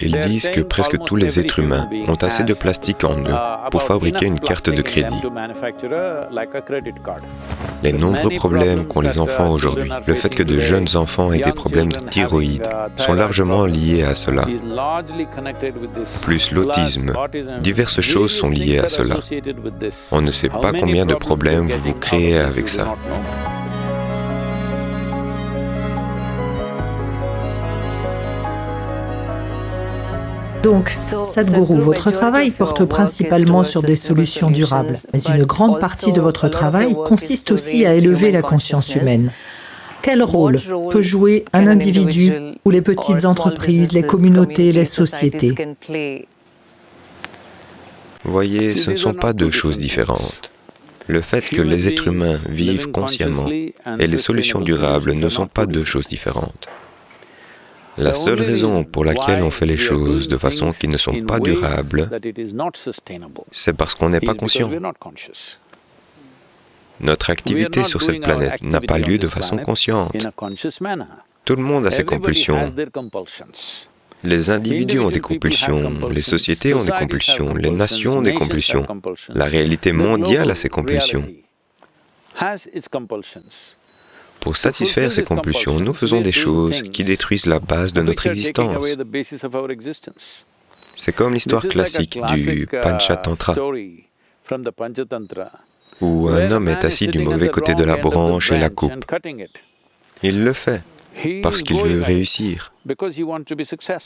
Ils disent que presque tous les êtres humains ont assez de plastique en eux pour fabriquer une carte de crédit. Les nombreux problèmes qu'ont les enfants aujourd'hui, le fait que de jeunes enfants aient des problèmes de thyroïde, sont largement liés à cela. Plus l'autisme, diverses choses sont liées à cela. On ne sait pas combien de problèmes vous vous créez avec ça. Donc, Sadhguru, votre travail porte principalement sur des solutions durables, mais une grande partie de votre travail consiste aussi à élever la conscience humaine. Quel rôle peut jouer un individu ou les petites entreprises, les communautés, les sociétés? Voyez, ce ne sont pas deux choses différentes. Le fait que les êtres humains vivent consciemment et les solutions durables ne sont pas deux choses différentes. La seule raison pour laquelle on fait les choses de façon qui ne sont pas durables, c'est parce qu'on n'est pas conscient. Notre activité sur cette planète n'a pas lieu de façon consciente. Tout le monde a ses compulsions. Les individus ont des compulsions, les sociétés ont des compulsions, les nations ont des compulsions. La réalité mondiale a ses compulsions. Pour satisfaire ces compulsions, nous faisons des choses qui détruisent la base de notre existence. C'est comme l'histoire classique du Panchatantra, où un homme est assis du mauvais côté de la branche et la coupe. Il le fait parce qu'il veut réussir.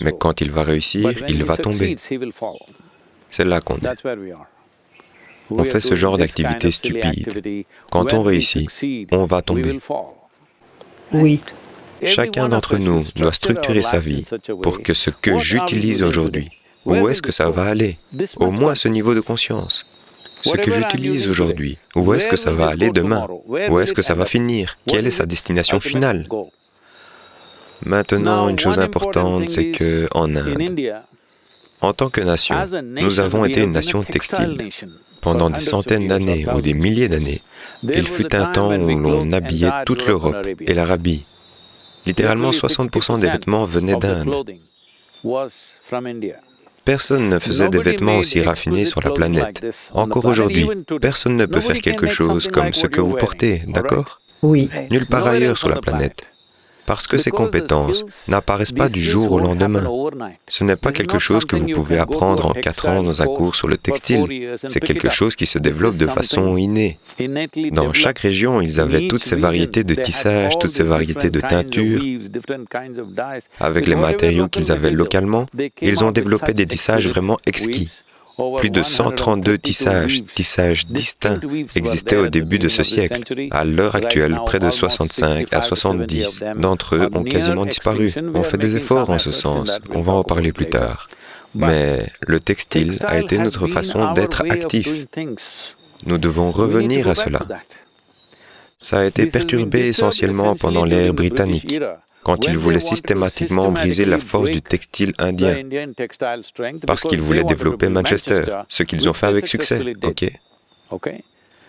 Mais quand il va réussir, il va tomber. C'est là qu'on est. On fait ce genre d'activité stupide. Quand on réussit, on va tomber. Oui. Chacun d'entre nous doit structurer sa vie pour que ce que j'utilise aujourd'hui, où est-ce que ça va aller? Au moins ce niveau de conscience. Ce que j'utilise aujourd'hui, où est-ce que ça va aller demain? Où est-ce que ça va finir? Quelle est sa destination finale? Maintenant, une chose importante, c'est que en Inde, en tant que nation, nous avons été une nation textile. Pendant des centaines d'années ou des milliers d'années, il fut un temps où l'on habillait toute l'Europe et l'Arabie. Littéralement 60% des vêtements venaient d'Inde. Personne ne faisait des vêtements aussi raffinés sur la planète. Encore aujourd'hui, personne ne peut faire quelque chose comme ce que vous portez, d'accord? Oui. Nulle part ailleurs sur la planète parce que ces compétences n'apparaissent pas du jour au lendemain. Ce n'est pas quelque chose que vous pouvez apprendre en quatre ans dans un cours sur le textile, c'est quelque chose qui se développe de façon innée. Dans chaque région, ils avaient toutes ces variétés de tissage, toutes ces variétés de teintures. Avec les matériaux qu'ils avaient localement, ils ont développé des tissages vraiment exquis. Plus de 132 tissages, tissages distincts, existaient au début de ce siècle. À l'heure actuelle, près de 65 à 70 d'entre eux ont quasiment disparu. On fait des efforts en ce sens, on va en parler plus tard. Mais le textile a été notre façon d'être actif. Nous devons revenir à cela. Ça a été perturbé essentiellement pendant l'ère britannique quand ils voulaient systématiquement briser la force du textile indien, parce qu'ils voulaient développer Manchester, ce qu'ils ont fait avec succès, ok?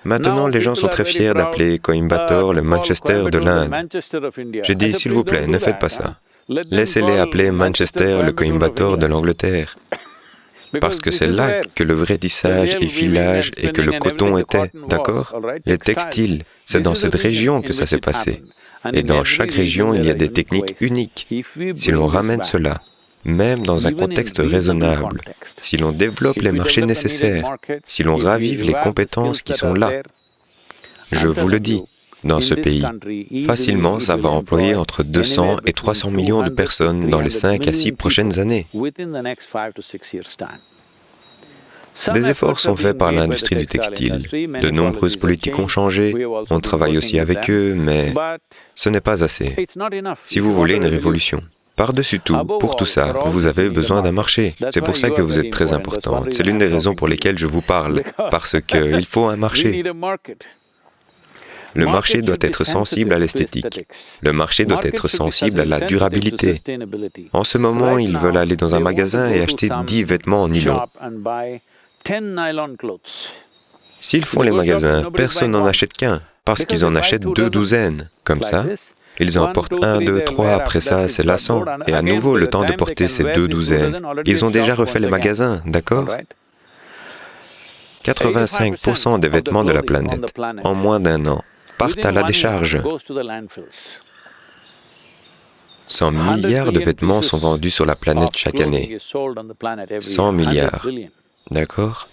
Maintenant, les gens sont très fiers d'appeler Coimbatore le Manchester de l'Inde. J'ai dit, s'il vous plaît, ne faites pas ça. Laissez-les appeler Manchester le Coimbatore de l'Angleterre. Parce que c'est là que le vrai tissage et filage et que le coton était, d'accord? Les textiles, c'est dans cette région que ça s'est passé. Et dans chaque région, il y a des techniques uniques. Si l'on ramène cela, même dans un contexte raisonnable, si l'on développe les marchés nécessaires, si l'on ravive les compétences qui sont là, je vous le dis, dans ce pays, facilement ça va employer entre 200 et 300 millions de personnes dans les 5 à 6 prochaines années. Des efforts sont faits par l'industrie du textile. De nombreuses politiques ont changé, on travaille aussi avec eux, mais ce n'est pas assez. Si vous voulez une révolution, par-dessus tout, pour tout ça, vous avez besoin d'un marché. C'est pour ça que vous êtes très important. C'est l'une des raisons pour lesquelles je vous parle, parce qu'il faut un marché. Le marché doit être sensible à l'esthétique. Le marché doit être sensible à la durabilité. En ce moment, ils veulent aller dans un magasin et acheter 10 vêtements en nylon. S'ils font les magasins, personne n'en achète qu'un, parce qu'ils en achètent deux douzaines. Comme ça, Ils en portent un, deux, trois, après ça c'est lassant, et à nouveau le temps de porter ces deux douzaines. Ils ont déjà refait les magasins, d'accord 85% des vêtements de la planète, en moins d'un an, partent à la décharge. 100 milliards de vêtements sont vendus sur la planète chaque année. 100 milliards, d'accord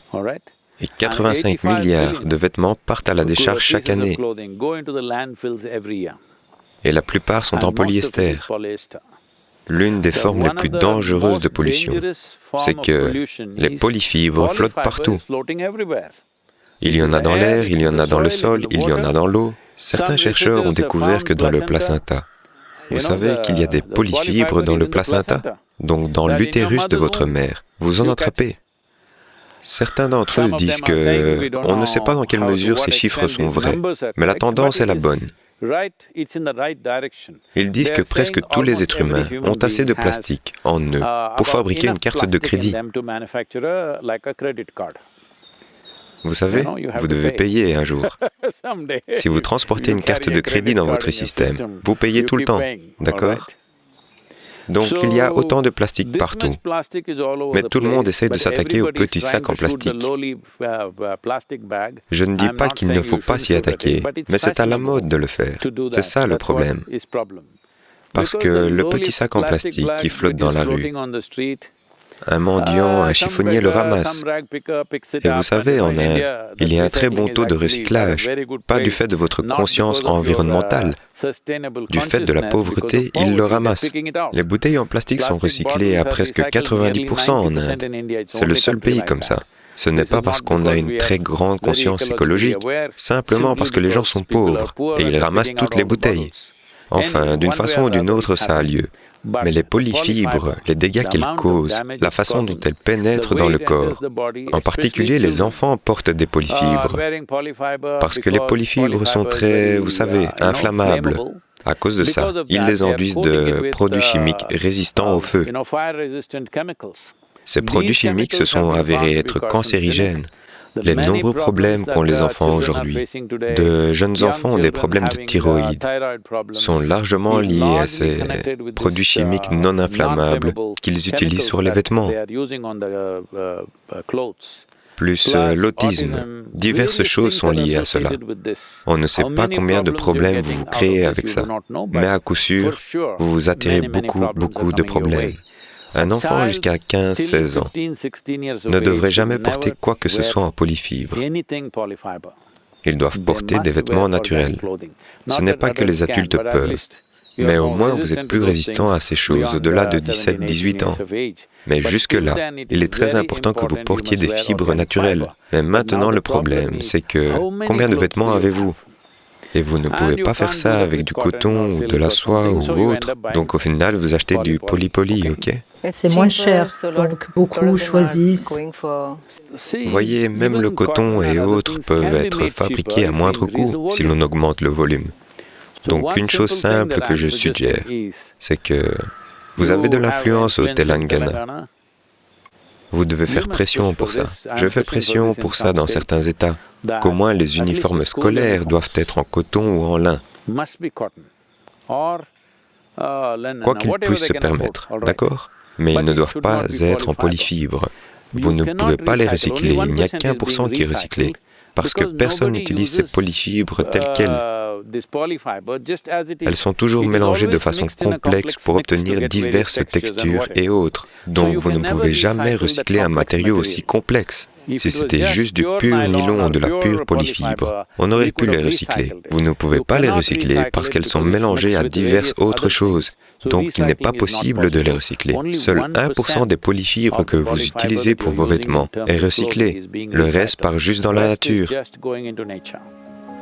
Et 85 milliards de vêtements partent à la décharge chaque année. Et la plupart sont en polyester. L'une des formes les plus dangereuses de pollution, c'est que les polyfibres flottent partout. Il y en a dans l'air, il y en a dans le sol, il y en a dans l'eau. Certains chercheurs ont découvert que dans le placenta, vous savez qu'il y a des polyfibres dans le placenta, donc dans l'utérus de votre mère. Vous en attrapez. Certains d'entre eux disent que on ne sait pas dans quelle mesure ces chiffres sont vrais, mais la tendance est la bonne. Ils disent que presque tous les êtres humains ont assez de plastique en eux pour fabriquer une carte de crédit. Vous savez, vous devez payer un jour. Si vous transportez une carte de crédit dans votre système, vous payez tout le temps, d'accord donc il y a autant de plastique partout, mais tout le monde essaie de s'attaquer aux petits sacs en plastique. Je ne dis pas qu'il ne faut pas s'y attaquer, mais c'est à la mode de le faire. C'est ça le problème. Parce que le petit sac en plastique qui flotte dans la rue, un mendiant, un chiffonnier le ramasse. Et vous savez, en Inde, il y a un très bon taux de recyclage, pas du fait de votre conscience environnementale. Du fait de la pauvreté, ils le ramassent. Les bouteilles en plastique sont recyclées à presque 90% en Inde. C'est le seul pays comme ça. Ce n'est pas parce qu'on a une très grande conscience écologique, simplement parce que les gens sont pauvres et ils ramassent toutes les bouteilles. Enfin, d'une façon ou d'une autre, ça a lieu. Mais les polyfibres, les dégâts qu'elles causent, la façon dont elles pénètrent dans le corps, en particulier les enfants portent des polyfibres, parce que les polyfibres sont très, vous savez, inflammables. À cause de ça, ils les enduisent de produits chimiques résistants au feu. Ces produits chimiques se sont avérés être cancérigènes. Les nombreux problèmes qu'ont les enfants aujourd'hui, de jeunes enfants ont des problèmes de thyroïde, sont largement liés à ces produits chimiques non inflammables qu'ils utilisent sur les vêtements plus euh, l'autisme. Diverses choses sont liées à cela. On ne sait pas combien de problèmes vous vous créez avec ça, mais à coup sûr, vous vous attirez beaucoup, beaucoup de problèmes. Un enfant jusqu'à 15-16 ans ne devrait jamais porter quoi que ce soit en polyfibre. Ils doivent porter des vêtements naturels. Ce n'est pas que les adultes peuvent, mais au moins vous êtes plus résistant à ces choses au-delà de 17-18 ans. Mais jusque-là, il est très important que vous portiez des fibres naturelles. Mais maintenant, le problème, c'est que combien de vêtements avez-vous et vous ne pouvez pas faire ça avec du coton ou de la soie ou autre. Donc au final, vous achetez du polypoly, ok C'est moins cher, donc beaucoup choisissent. Vous voyez, même le coton et autres peuvent être fabriqués à moindre coût si l'on augmente le volume. Donc une chose simple que je suggère, c'est que vous avez de l'influence au Telangana. Vous devez faire pression pour ça. Je fais pression pour ça dans certains États, qu'au moins les uniformes scolaires doivent être en coton ou en lin. Quoi qu'ils puissent se permettre, d'accord? Mais ils ne doivent pas être en polyfibre. Vous ne pouvez pas les recycler, il n'y a qu'un pour cent qui est recyclé, parce que personne n'utilise ces polyfibres telles quelles. Elles sont toujours mélangées de façon complexe pour obtenir diverses textures et autres, donc vous ne pouvez jamais recycler un matériau aussi complexe. Si c'était juste du pur nylon ou de la pure polyfibre, on aurait pu les recycler. Vous ne pouvez pas les recycler parce qu'elles sont mélangées à diverses autres choses, donc il n'est pas possible de les recycler. Seul 1% des polyfibres que vous utilisez pour vos vêtements est recyclé, le reste part juste dans la nature.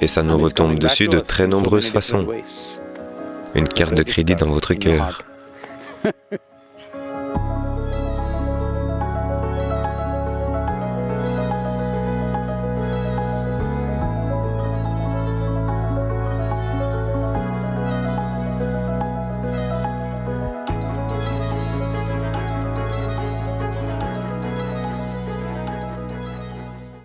et ça nous retombe dessus de très nombreuses façons. Une carte de crédit dans votre cœur.